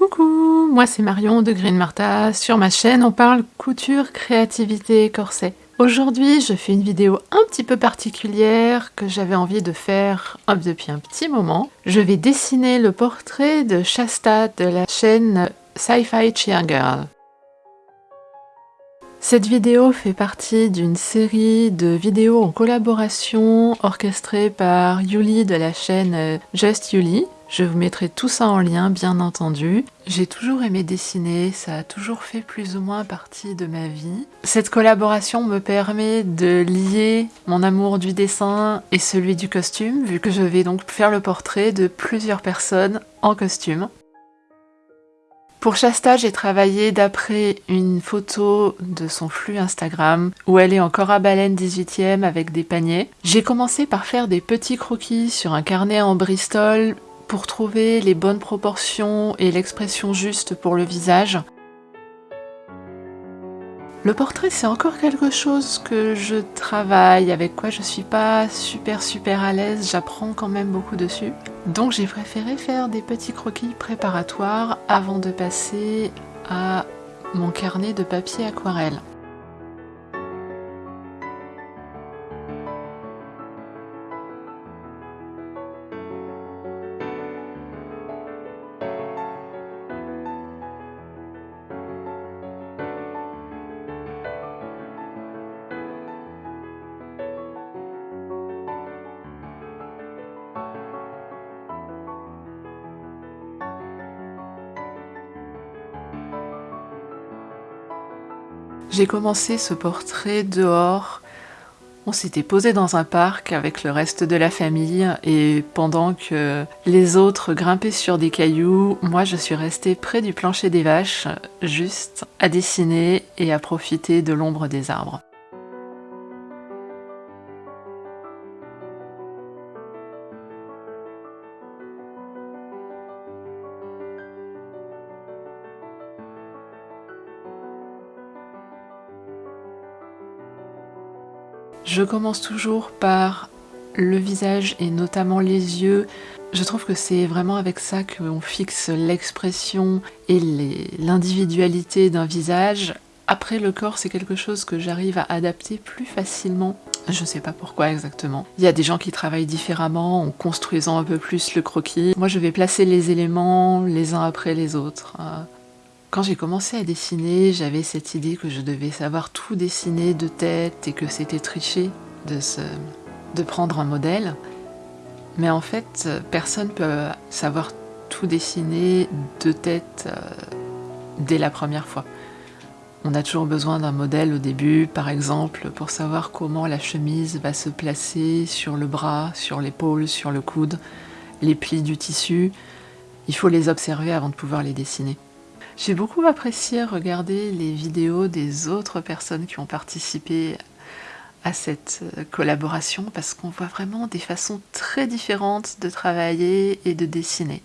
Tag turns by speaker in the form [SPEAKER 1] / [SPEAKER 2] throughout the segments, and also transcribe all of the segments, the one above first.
[SPEAKER 1] Coucou, moi c'est Marion de Green Martha. Sur ma chaîne, on parle couture, créativité, corset. Aujourd'hui, je fais une vidéo un petit peu particulière que j'avais envie de faire depuis un petit moment. Je vais dessiner le portrait de Shasta de la chaîne Sci-Fi Cheer Girl. Cette vidéo fait partie d'une série de vidéos en collaboration orchestrées par Yuli de la chaîne Just Yuli. Je vous mettrai tout ça en lien, bien entendu. J'ai toujours aimé dessiner, ça a toujours fait plus ou moins partie de ma vie. Cette collaboration me permet de lier mon amour du dessin et celui du costume, vu que je vais donc faire le portrait de plusieurs personnes en costume. Pour Shasta, j'ai travaillé d'après une photo de son flux Instagram où elle est encore à baleine 18e avec des paniers. J'ai commencé par faire des petits croquis sur un carnet en Bristol pour trouver les bonnes proportions et l'expression juste pour le visage. Le portrait, c'est encore quelque chose que je travaille, avec quoi je suis pas super super à l'aise, j'apprends quand même beaucoup dessus. Donc j'ai préféré faire des petits croquis préparatoires avant de passer à mon carnet de papier aquarelle. J'ai commencé ce portrait dehors. On s'était posé dans un parc avec le reste de la famille et pendant que les autres grimpaient sur des cailloux, moi je suis restée près du plancher des vaches, juste à dessiner et à profiter de l'ombre des arbres. Je commence toujours par le visage et notamment les yeux. Je trouve que c'est vraiment avec ça qu'on fixe l'expression et l'individualité d'un visage. Après le corps, c'est quelque chose que j'arrive à adapter plus facilement. Je sais pas pourquoi exactement. Il y a des gens qui travaillent différemment en construisant un peu plus le croquis. Moi, je vais placer les éléments les uns après les autres. Quand j'ai commencé à dessiner, j'avais cette idée que je devais savoir tout dessiner de tête et que c'était tricher de, prendre un modèle. Mais en fait, personne peut savoir tout dessiner de tête euh, dès la première fois. On a toujours besoin d'un modèle au début, par exemple, pour savoir comment la chemise va se placer sur le bras, sur l'épaule, sur le coude, les plis du tissu. Il faut les observer avant de pouvoir les dessiner. J'ai beaucoup apprécié regarder les vidéos des autres personnes qui ont participé à cette euh, collaboration parce qu'on voit vraiment des façons très différentes de travailler et de dessiner.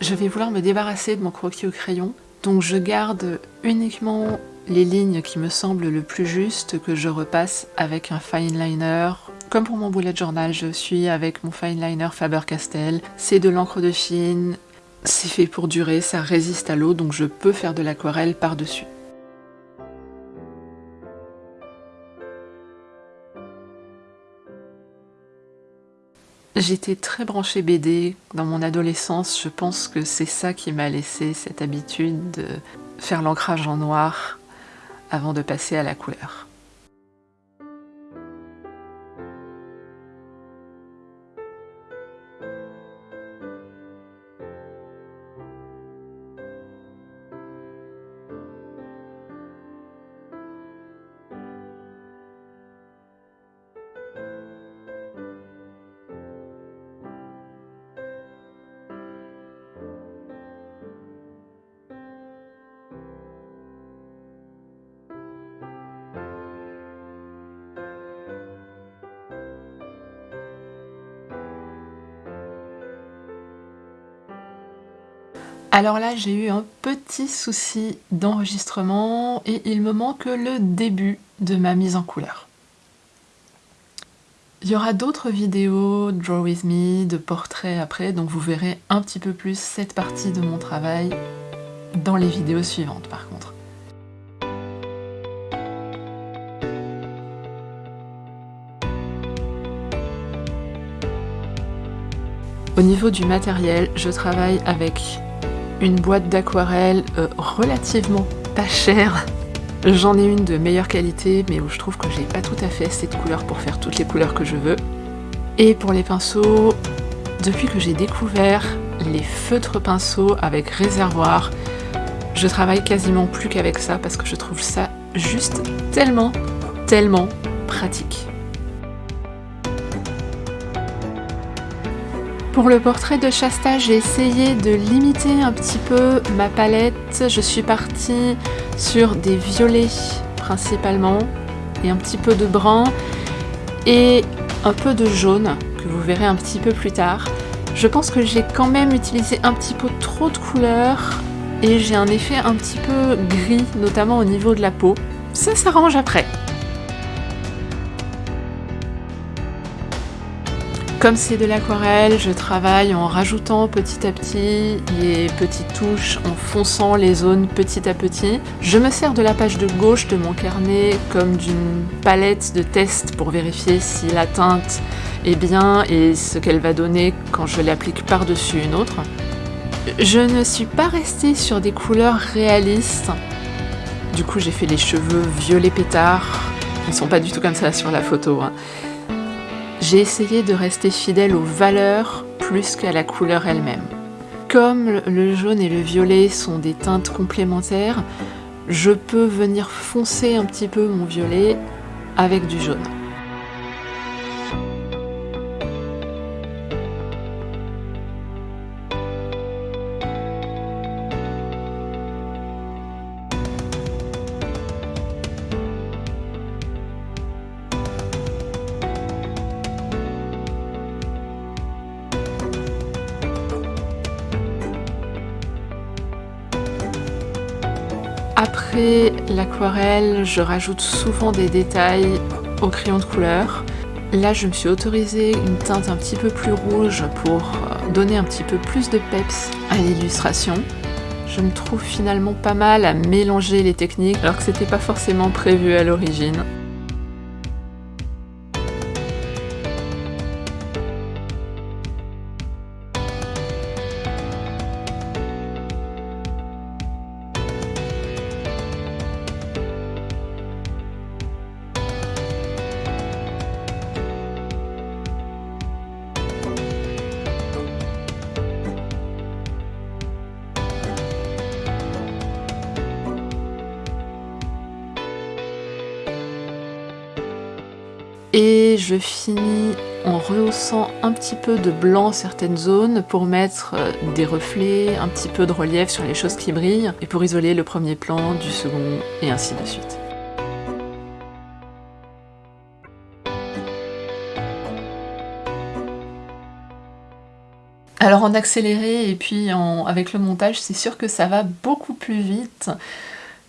[SPEAKER 1] Je vais vouloir me débarrasser de mon croquis au crayon, donc je garde uniquement les lignes qui me semblent le plus justes que je repasse avec un fine liner comme pour mon bullet journal, je suis avec mon fine liner Faber-Castell. C'est de l'encre de Chine, c'est fait pour durer, ça résiste à l'eau, donc je peux faire de l'aquarelle par-dessus. J'étais très branchée BD dans mon adolescence, je pense que c'est ça qui m'a laissé cette habitude de faire l'ancrage en noir avant de passer à la couleur. Alors là, j'ai eu un petit souci d'enregistrement et il me manque le début de ma mise en couleur. Il y aura d'autres vidéos Draw With Me, de portraits après, donc vous verrez un petit peu plus cette partie de mon travail dans les vidéos suivantes par contre. Au niveau du matériel, je travaille avec une boîte d'aquarelle euh, relativement pas chère. J'en ai une de meilleure qualité, mais où je trouve que j'ai pas tout à fait assez de couleurs pour faire toutes les couleurs que je veux. Et pour les pinceaux, depuis que j'ai découvert les feutres pinceaux avec réservoir, je travaille quasiment plus qu'avec ça parce que je trouve ça juste tellement, tellement pratique. Pour le portrait de Shasta, j'ai essayé de limiter un petit peu ma palette. Je suis partie sur des violets principalement, et un petit peu de brun, et un peu de jaune, que vous verrez un petit peu plus tard. Je pense que j'ai quand même utilisé un petit peu trop de couleurs, et j'ai un effet un petit peu gris, notamment au niveau de la peau. Ça s'arrange après. Comme c'est de l'aquarelle, je travaille en rajoutant petit à petit les petites touches, en fonçant les zones petit à petit. Je me sers de la page de gauche de mon carnet comme d'une palette de test pour vérifier si la teinte est bien et ce qu'elle va donner quand je l'applique par-dessus une autre. Je ne suis pas restée sur des couleurs réalistes. Du coup, j'ai fait les cheveux violet pétard. Ils sont pas du tout comme ça sur la photo. Hein. J'ai essayé de rester fidèle aux valeurs plus qu'à la couleur elle-même. Comme le jaune et le violet sont des teintes complémentaires, je peux venir foncer un petit peu mon violet avec du jaune. Après l'aquarelle, je rajoute souvent des détails au crayon de couleur. Là, je me suis autorisée une teinte un petit peu plus rouge pour donner un petit peu plus de peps à l'illustration. Je me trouve finalement pas mal à mélanger les techniques alors que c'était pas forcément prévu à l'origine. Je finis en rehaussant un petit peu de blanc certaines zones pour mettre euh, des reflets, un petit peu de relief sur les choses qui brillent et pour isoler le premier plan du second et ainsi de suite. Alors en accéléré et puis avec le montage, c'est sûr que ça va beaucoup plus vite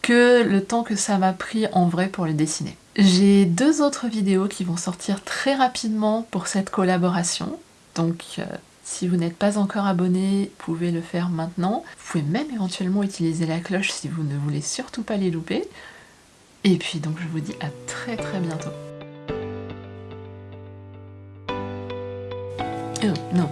[SPEAKER 1] que le temps que ça m'a pris en vrai pour le dessiner. J'ai deux autres vidéos qui vont sortir très rapidement pour cette collaboration. Donc euh, si vous n'êtes pas encore abonné, vous pouvez le faire maintenant. Vous pouvez même éventuellement utiliser la cloche si vous ne voulez surtout pas les louper. Et puis donc je vous dis à très très bientôt. Oh non,